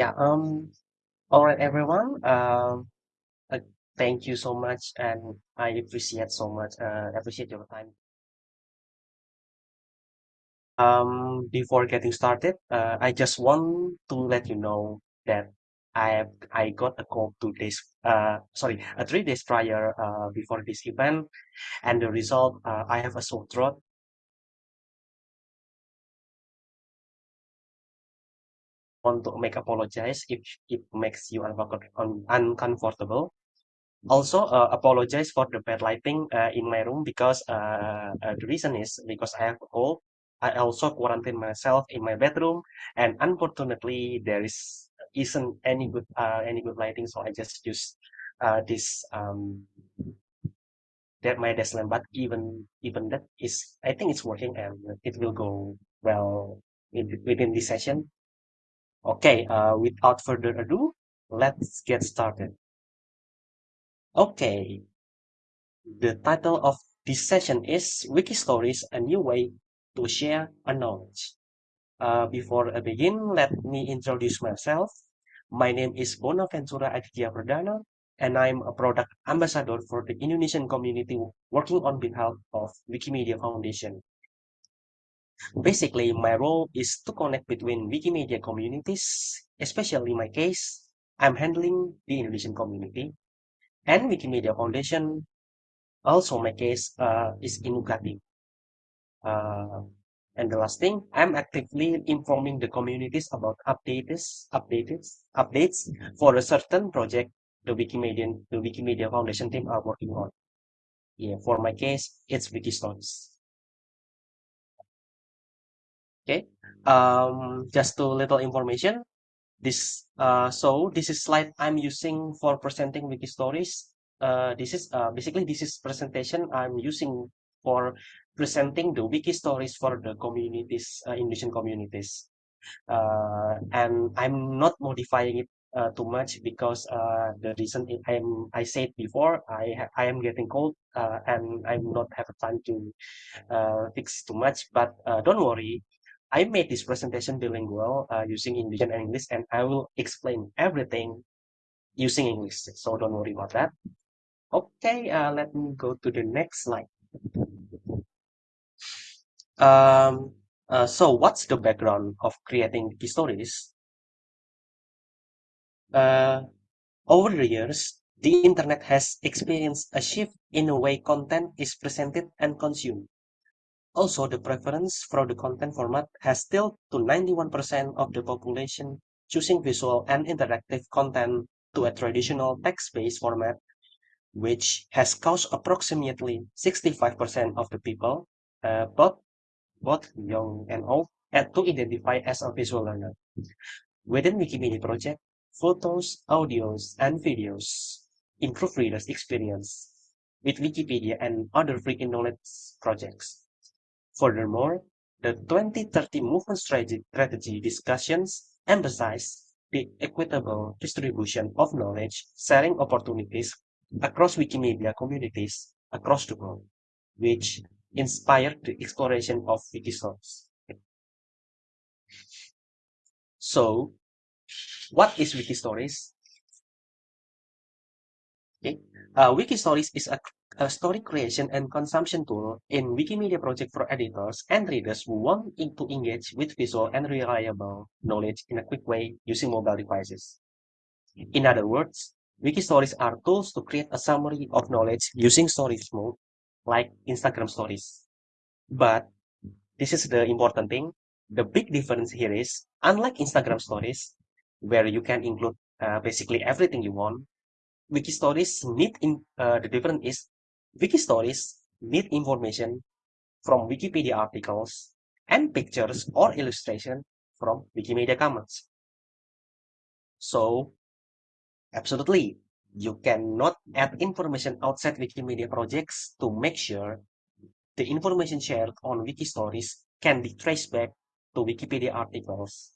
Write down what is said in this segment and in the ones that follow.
Yeah, um, all right, everyone. Um, uh, thank you so much, and I appreciate so much, uh, appreciate your time. Um, before getting started, uh, I just want to let you know that I have I got a call two days, uh, sorry, uh, three days prior, uh, before this event, and the result, uh, I have a sore throat. Want to make apologize if it makes you uncomfortable. Also, uh, apologize for the bad lighting uh, in my room because uh, uh, the reason is because I have a cold. I also quarantine myself in my bedroom, and unfortunately, there is isn't any good uh, any good lighting, so I just use uh, this um that my desk lamp. But even even that is, I think it's working and it will go well in, within this session. Okay, uh, without further ado, let's get started. Okay, The title of this session is Wikistories, a new way to share a knowledge. Uh, before I begin, let me introduce myself. My name is Bonaventura Aditya Perdana, and I'm a product ambassador for the Indonesian community working on behalf of Wikimedia Foundation. Basically, my role is to connect between Wikimedia communities, especially in my case, I'm handling the Indonesian community, and Wikimedia Foundation also, my case uh, is Ugati. Uh, and the last thing, I'm actively informing the communities about updates, updates, updates for a certain project the Wikimedia, the Wikimedia Foundation team are working on. Yeah, for my case, it's Wikistories. Okay, um, just a little information. This uh, so this is slide I'm using for presenting Wikistories uh, this is uh, basically this is presentation I'm using for presenting the wiki stories for the communities, uh, Indonesian communities. Uh, and I'm not modifying it uh, too much because uh, the reason I'm I said before I I am getting cold uh, and I'm not have time to uh, fix too much. But uh, don't worry, I made this presentation bilingual uh, using Indonesian and English, and I will explain everything using English. So don't worry about that. Okay, uh, let me go to the next slide. Um, uh, so what's the background of creating wiki stories? Uh, over the years, the internet has experienced a shift in the way content is presented and consumed. Also, the preference for the content format has still to 91% of the population choosing visual and interactive content to a traditional text-based format which has caused approximately 65% of the people, uh, both, both young and old, and to identify as a visual learner. Within Wikimedia project, photos, audios, and videos improve readers' experience with Wikipedia and other free knowledge projects. Furthermore, the 2030 movement strategy, discussions emphasize the equitable distribution of knowledge sharing opportunities across Wikimedia communities across the world, which inspired the exploration of Wikistories. So, what is Wikistories? Okay, uh, Wikistories is a, a story creation and consumption tool in Wikimedia project for editors and readers who want to engage with visual and reliable knowledge in a quick way using mobile devices. In other words, Wiki stories are tools to create a summary of knowledge using stories mode, like Instagram stories. But this is the important thing. The big difference here is, unlike Instagram stories, where you can include uh, basically everything you want, wiki stories need in uh, the difference is wiki stories need information from Wikipedia articles and pictures or illustration from Wikimedia Commons. So Absolutely. You cannot add information outside Wikimedia projects to make sure the information shared on wiki stories can be traced back to Wikipedia articles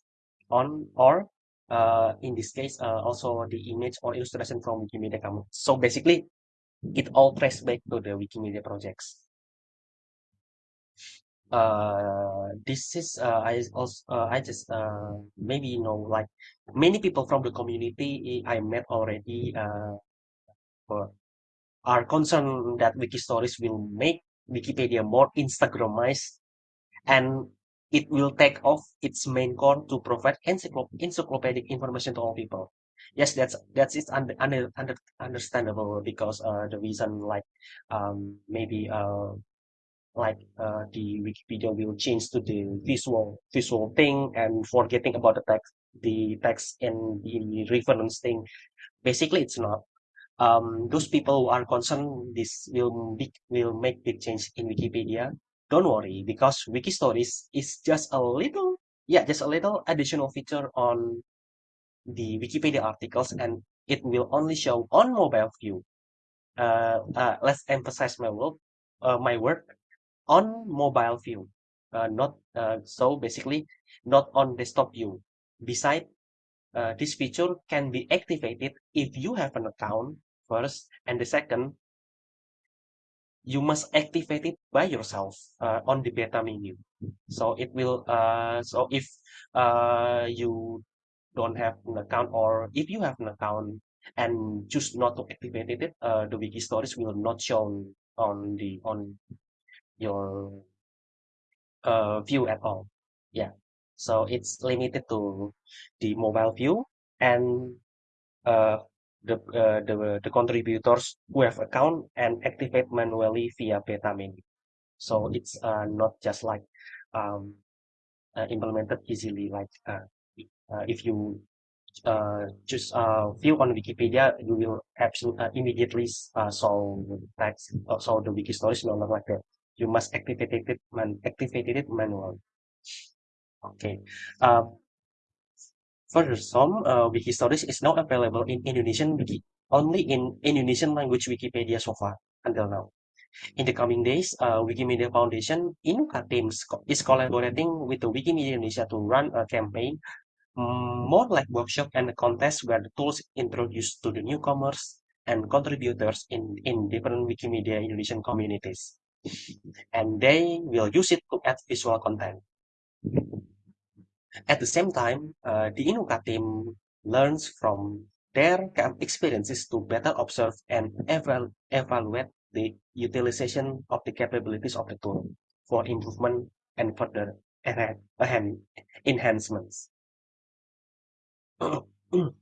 on or uh, in this case uh, also the image or illustration from Wikimedia Commons. So basically it all traced back to the Wikimedia projects. uh, this is uh, I also uh, I just uh, maybe you know like many people from the community I met already uh, are concerned that wiki stories will make Wikipedia more Instagramized and it will take off its main core to provide encyclop encyclopedic information to all people. Yes, that's that's it's under, under, under understandable because uh, the reason like um, maybe uh, like uh, the Wikipedia will change to the visual visual thing and forgetting about the text the text and the reference thing. Basically, it's not. Um, those people who are concerned this will be, will make big change in Wikipedia. Don't worry because Wiki Stories is just a little yeah just a little additional feature on the Wikipedia articles and it will only show on mobile view. Uh, uh, let's emphasize my work, uh, my word on mobile view, uh, not uh, so basically not on desktop view. Besides, uh, this feature can be activated if you have an account first, and the second, you must activate it by yourself on the beta menu. So it will. So if uh, you don't have an account, or if you have an account and choose not to activate it, uh, the wiki stories will not show on the on your uh, view at all. Yeah, so it's limited to the mobile view and uh, the uh, the the contributors who have account and activate manually via beta menu. So it's uh, not just like um, uh, implemented easily like uh, if you uh, uh, view on Wikipedia, you will absolutely uh, immediately uh, solve text, uh, solve the wiki stories, no, not like that. You must activate it, man, activate it manually. Okay. Uh, further, some uh, wiki stories is now available in Indonesian wiki, only in Indonesian language Wikipedia so far until now. In the coming days, uh, Wikimedia Foundation in team is collaborating with the Wikimedia Indonesia to run a campaign more like workshop and a contest where the tools introduced to the newcomers and contributors in, in different Wikimedia Indonesian communities. And they will use it to add visual content. At the same time, uh, the Inuka team learns from their experiences to better observe and eval evaluate the utilization of the capabilities of the tool for improvement and further enhancements. Okay,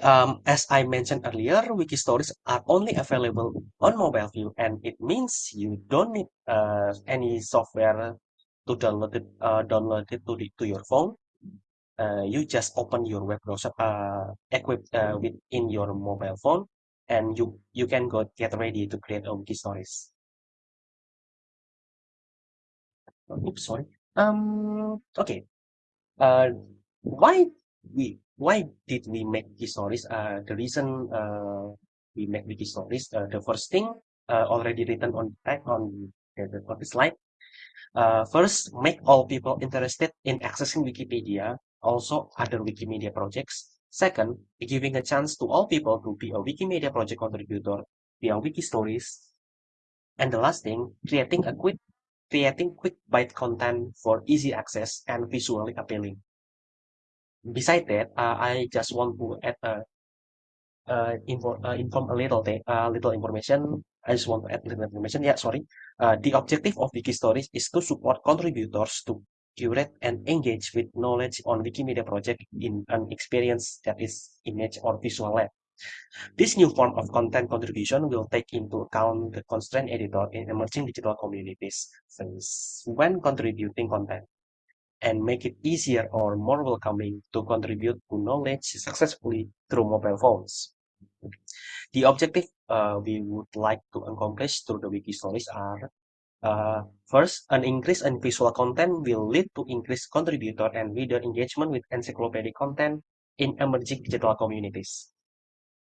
um, as I mentioned earlier, wiki stories are only available on mobile view, and it means you don't need uh, any software to download it, uh, download it to, the, to your phone. Uh, you just open your web browser uh, equipped uh, within your mobile phone, and you you can go get ready to create a wiki stories. Oops, sorry. Um. Okay. Why we why did we make wiki stories? Uh, the reason uh, we make wiki stories, uh, the first thing uh, already written on on the, on the slide. Uh, first, make all people interested in accessing Wikipedia, also other Wikimedia projects. Second, giving a chance to all people to be a Wikimedia project contributor via wiki stories. And the last thing, creating a quick creating quick bite content for easy access and visually appealing. Besides that, uh, I just want to add a uh, info, uh, inform a little thing, uh, little information. I just want to add little information. Yeah, sorry. Uh, the objective of Wiki Stories is to support contributors to curate and engage with knowledge on Wikimedia project in an experience that is image or visual led. This new form of content contribution will take into account the constraint editor in emerging digital communities since when contributing content and make it easier or more welcoming to contribute to knowledge successfully through mobile phones. The objective uh, we would like to accomplish through the wiki stories are uh, first, an increase in visual content will lead to increased contributor and reader engagement with encyclopedic content in emerging digital communities.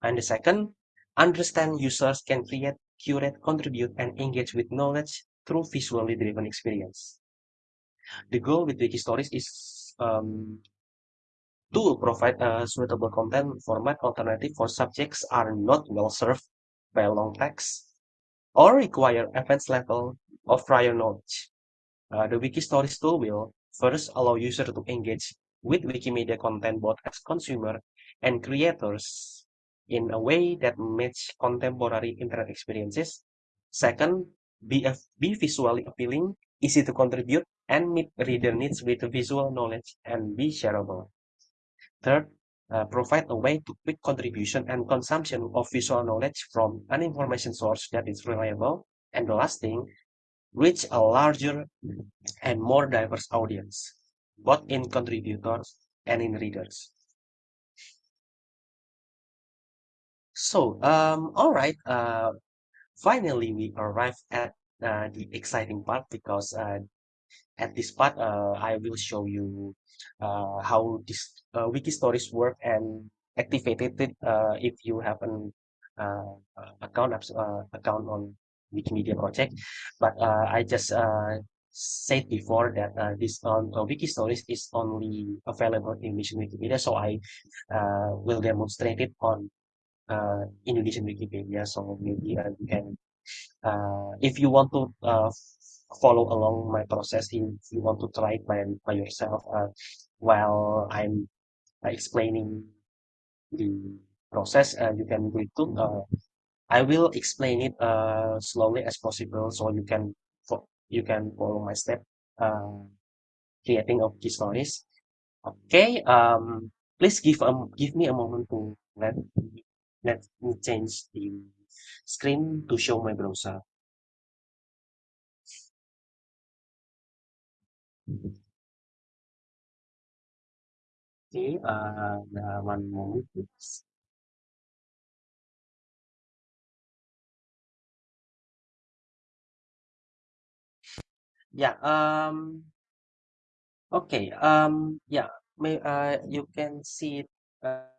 And the second, understand users can create, curate, contribute, and engage with knowledge through visually driven experience. The goal with Wikistories is um, to provide a suitable content format alternative for subjects are not well served by long text or require advanced level of prior knowledge. Uh, the Wikistories tool will first allow users to engage with Wikimedia content both as consumer and creators in a way that match contemporary internet experiences. Second, be, be visually appealing, easy to contribute, and meet reader needs with visual knowledge and be shareable. Third, uh, provide a way to quick contribution and consumption of visual knowledge from an information source that is reliable. And the last thing, reach a larger and more diverse audience, both in contributors and in readers. So, um, all right, uh, finally we arrived at uh, the exciting part because uh, at this part uh, I will show you uh, how this uh, wiki stories work and activated it uh, if you have an uh, account uh, account on Wikimedia project. But uh, I just uh, said before that uh, this on uh, wiki stories is only available in Indonesian Wikipedia, so I uh, will demonstrate it on uh, Indonesian Wikipedia. So maybe uh, you can uh, if you want to uh, follow along my process, if you want to try it by, by yourself uh, while I'm explaining the process, uh, you can it too. Uh, I will explain it uh, slowly as possible so you can you can follow my step uh, creating of the stories. Okay, um, please give um give me a moment to let let me change the screen to show my browser. Okay, uh, one moment, please. Yeah, um, okay, um, yeah, may, uh, you can see uh,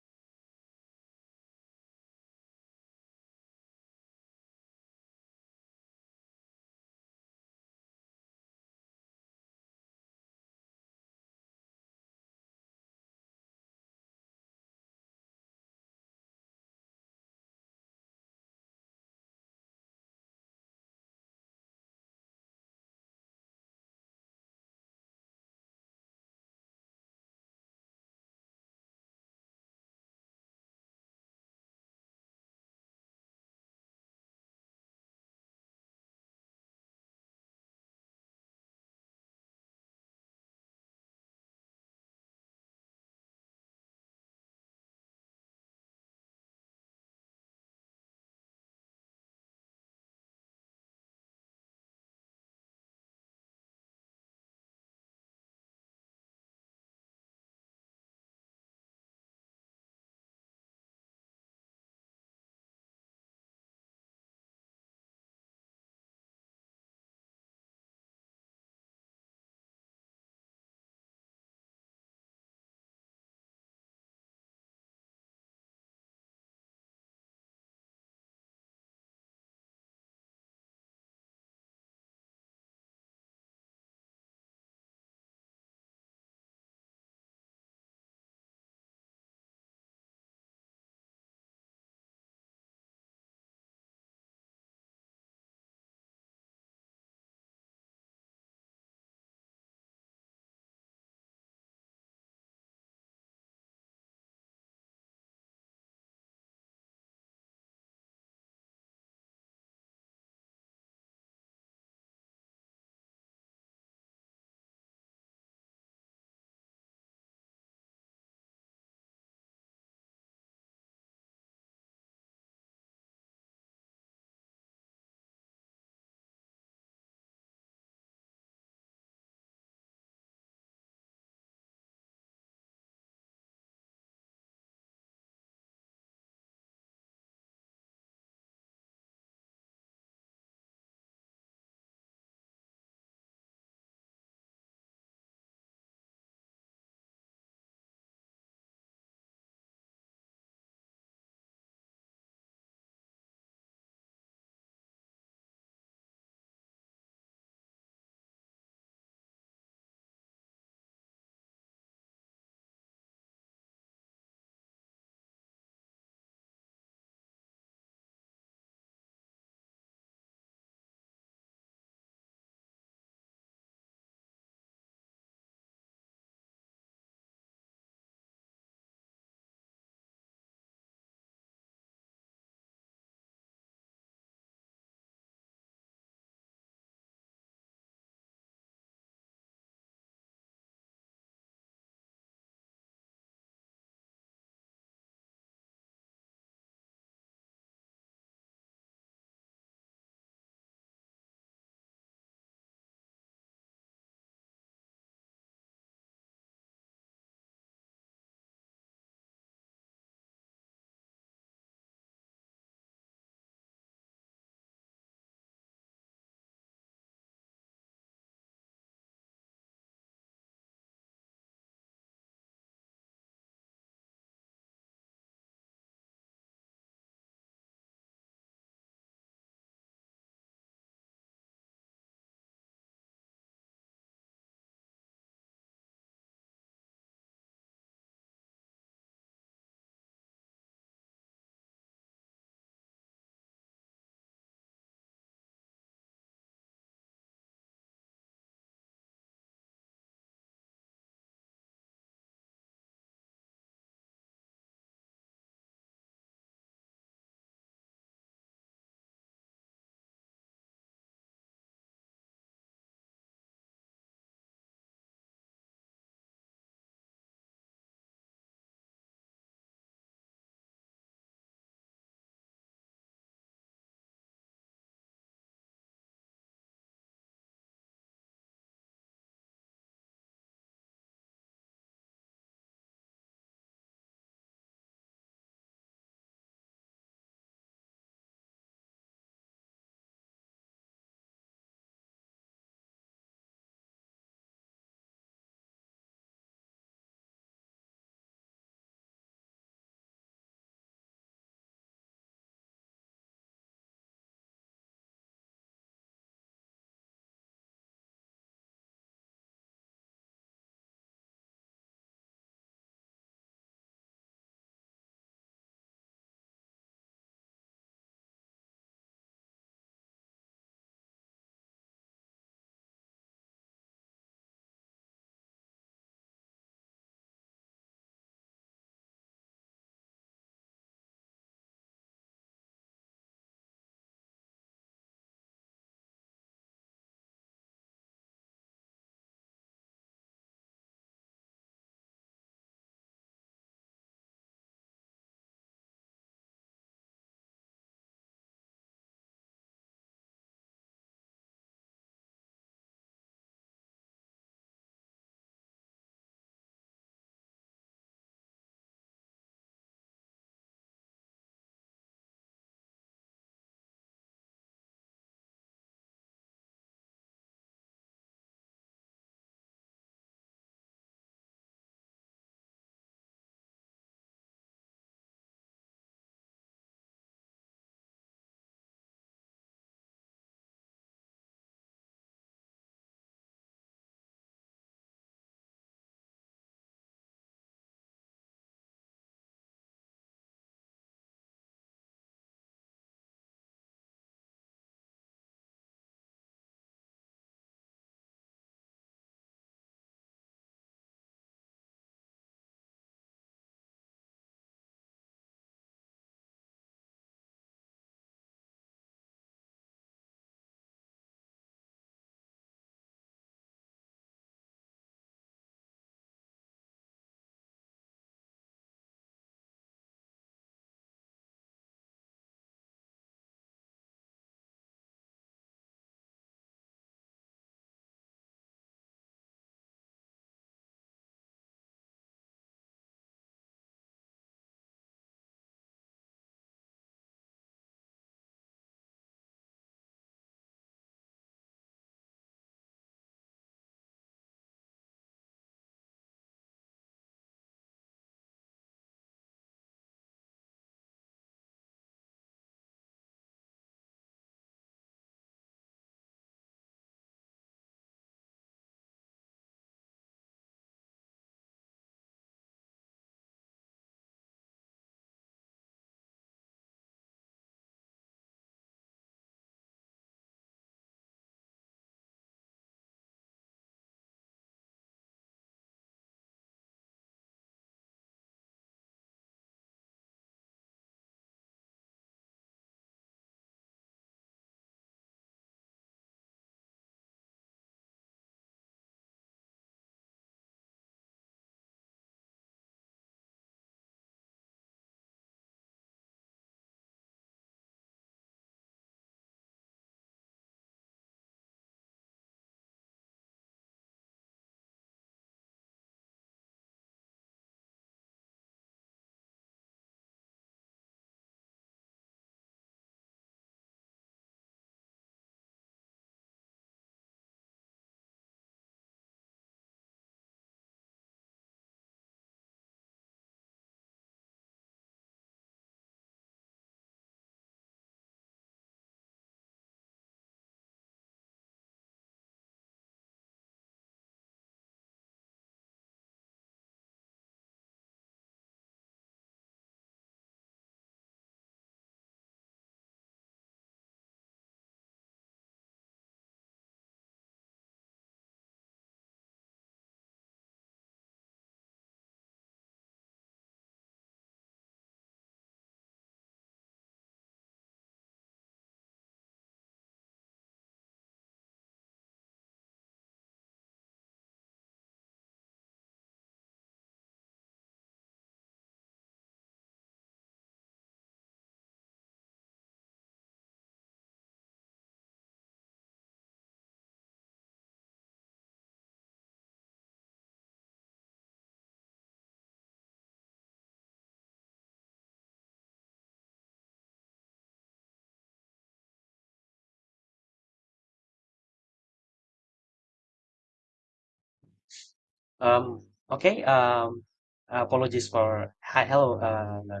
Um, okay. Um, apologies for hi, hello. Uh,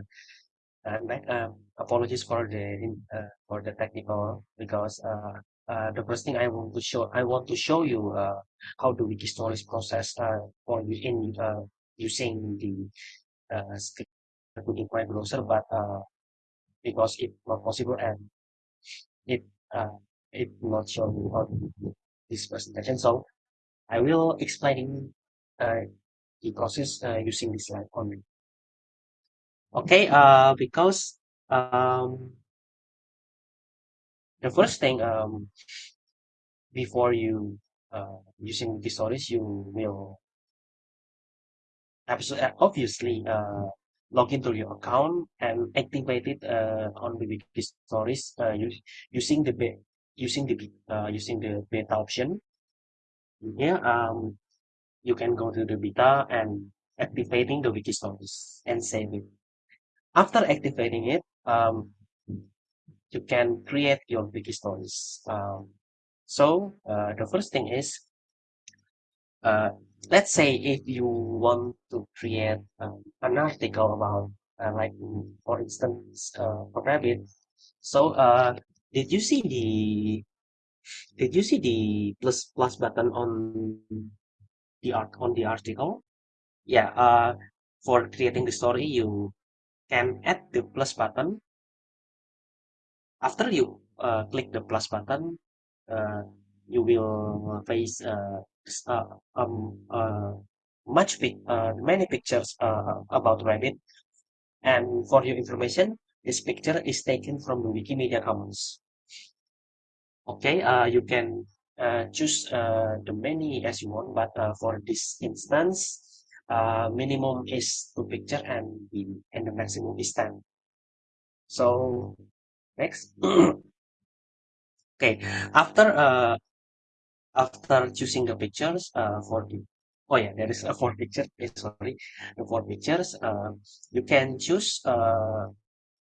uh, um, apologies for the uh, for the technical because uh, the first thing I want to show I want to show you how the Wikistories process for you in using the uh, script to my browser, but because it's not possible and it uh, it not show you on this presentation, so I will explaining the process uh, using this slide only. Okay, uh, because um, the first thing um, before you uh, using Wikistories, you will obviously uh, log into your account and activate it uh, on the wiki storage uh, using the using the uh, using the beta option. Here, um, you can go to the beta and activating the Wikistories and save it. After activating it, um, you can create your wiki stories. Um, so uh, the first thing is, uh, let's say if you want to create um, an article about, uh, like for instance, uh, rabbit. So uh, did you see the did you see the plus plus button on the art on the article? Yeah. Uh, for creating the story, you can add the plus button after you uh, click the plus button, uh, you will face uh, uh, um, uh, much pic uh, many pictures uh, about rabbit. And for your information, this picture is taken from the Wikimedia Commons. Okay, uh, you can choose uh, the many as you want, but uh, for this instance, uh, minimum is two picture and the and the maximum is 10. So next. Okay, after uh, after choosing the pictures uh, for the oh yeah there is a four picture eh, sorry the four pictures uh, you can choose uh,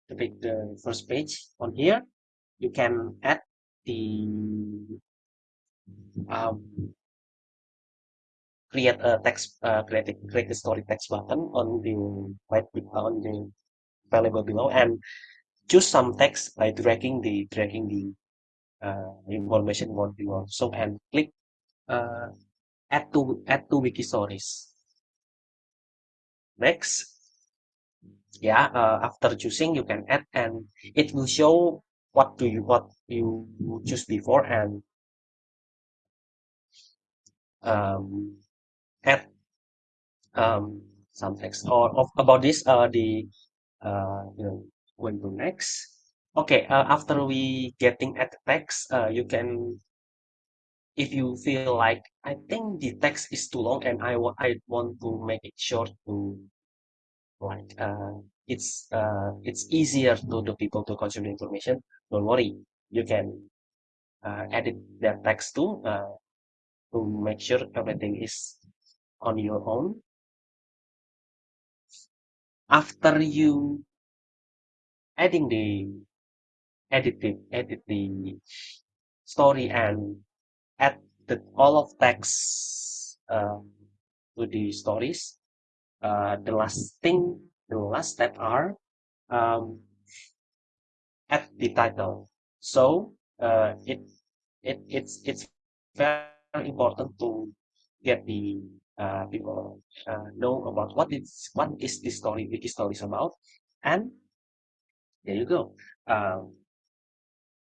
the, pic- the first page on here you can add the um, create a text uh, create, a, create a story text button on the right on the available below and choose some text by dragging the dragging the uh, information what you want so and click uh, add to add to wiki stories. Next. Yeah uh, after choosing you can add and it will show what do you what you choose before and um, add um, some text or of, about this uh, the uh, you know going to next. Okay uh, after we getting at the text uh, you can if you feel like I think the text is too long and I want I want to make it short to like uh, it's uh, it's easier to the people to consume the information don't worry. You can uh, edit their text too uh, to make sure everything is on your own. After you adding the edit the edit the story and add the all of text um, to the stories, uh, the last thing, the last step are um, add the title. So uh, it it it's it's very important to get the uh, people uh, know about what is what is this story, wiki story is about, and there you go. Um,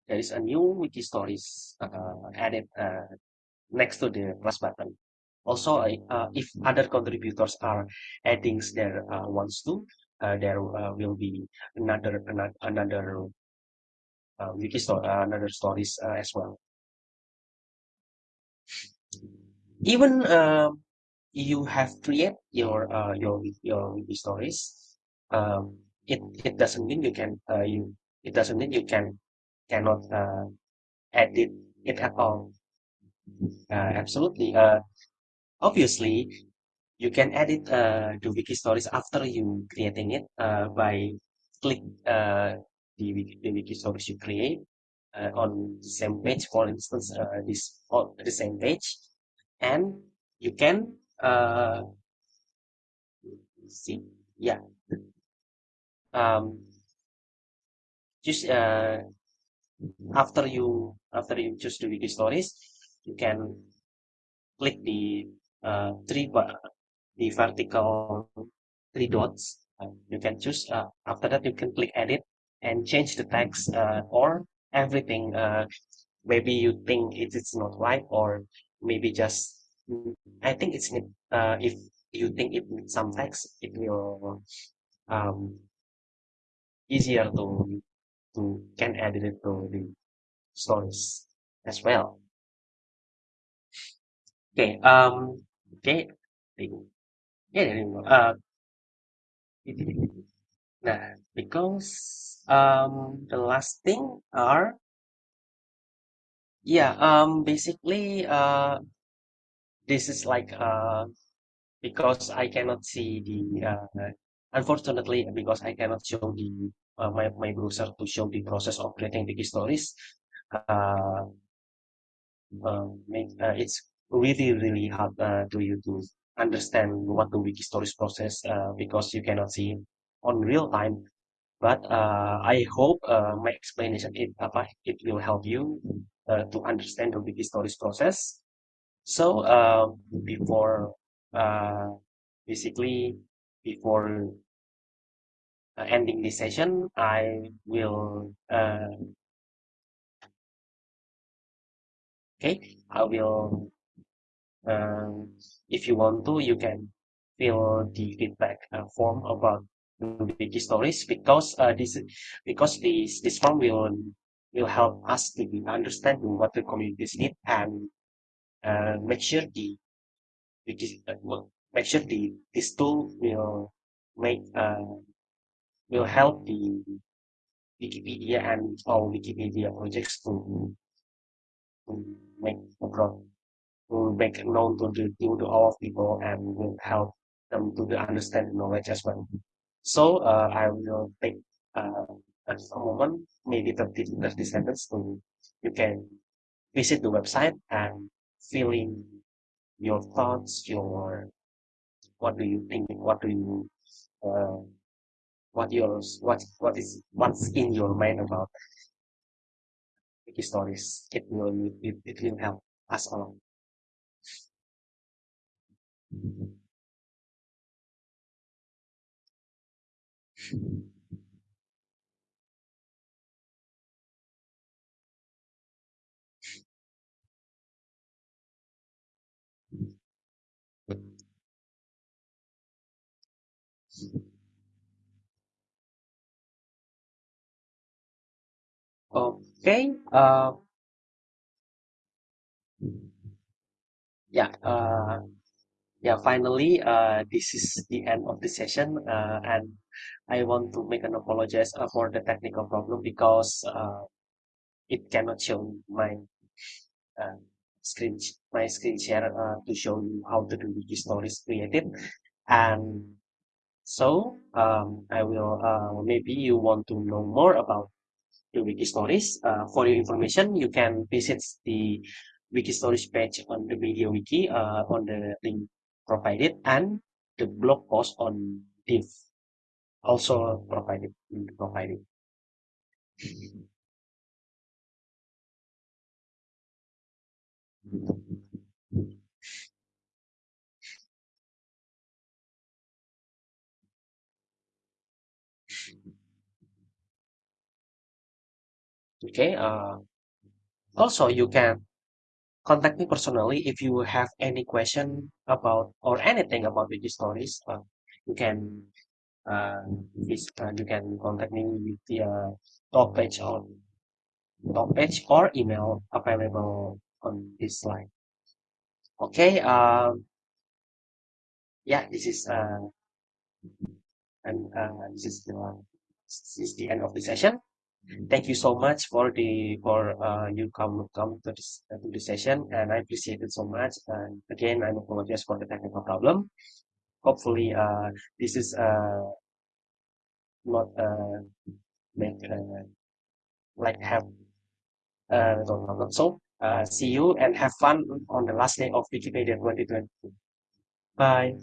there is a new wiki stories uh, added uh, next to the plus button. Also, uh, if other contributors are adding their uh, ones too, there will be another another, another wiki story, another stories as well. Even um, you have create your uh, your your wiki stories. Um, it it doesn't mean you can uh, you it doesn't mean you can cannot uh, edit it at all. Uh, absolutely. Uh, obviously, you can edit uh, the wiki stories after you creating it uh, by click uh, the, wiki- the wiki stories you create uh, on the same page. For instance, uh, this on the same page, and you can uh, see, yeah, um, just uh, after you after you choose the wiki stories, you can click the uh, three the vertical three dots. Uh, you can choose. Uh, after that, you can click edit and change the text uh, or everything. Uh, maybe you think it is not right, or maybe just I think it's. Uh, if you think it needs some text, it will um, easier to to can edit it to the stories as well. Okay. Um. Okay. Yeah. Uh. Nah, because um the last thing are yeah um basically uh this is like uh because I cannot see the uh unfortunately because I cannot show the uh, my my browser to show the process of creating wiki stories uh, um, uh it's really really hard uh, to you to understand what the wiki stories process uh, because you cannot see on real time. But uh, I hope uh, my explanation it apa it will help you uh, to understand the wiki stories process. So uh, before uh, basically before uh, ending this session I will uh, okay I will um, if you want to you can fill the feedback uh, form about the wiki stories because uh, this because this this form will will help us to understand what the communities need and uh, make sure the make sure the this tool will make uh, will help the Wikipedia and all Wikipedia projects to, to make abroad will make known to the to, to all people and will help them to the understand knowledge as well. So uh, I will take uh, a moment, maybe 30, 30 seconds to you can visit the website and fill in your thoughts, your what do you think, what do you uh, what yours what what is what's in your mind about wiki stories. It will it, it will help us all. Okay. Uh, yeah. Uh, yeah. Finally, uh, this is the end of the session, uh, and I want to make an apologize uh, for the technical problem because uh, it cannot show my uh, screen my screen share uh, to show you how to do wiki stories created, and so um, I will uh, maybe you want to know more about the wiki stories. Uh, for your information, you can visit the wiki stories page on the MediaWiki uh, on the link provided and the blog post on Diff also provided provided. Okay. Uh, also, you can contact me personally if you have any question about or anything about wiki stories. Uh, you can uh, uh, you can contact me with the uh, talk page on top page or email available on this slide. Okay. Um. Yeah. This is uh. And uh, this is the this is the end of the session. Thank you so much for the for uh, you come come to this uh, to the session, and I appreciate it so much. And again, I apologize for the technical problem. Hopefully, uh, this is uh not uh make uh, like have uh so uh see you and have fun on the last day of Wikimania 2020. Bye.